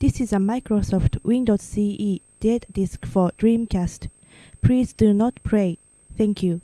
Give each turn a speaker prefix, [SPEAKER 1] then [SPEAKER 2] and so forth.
[SPEAKER 1] This is a Microsoft Windows CE dead disk for Dreamcast. Please do not play. Thank you.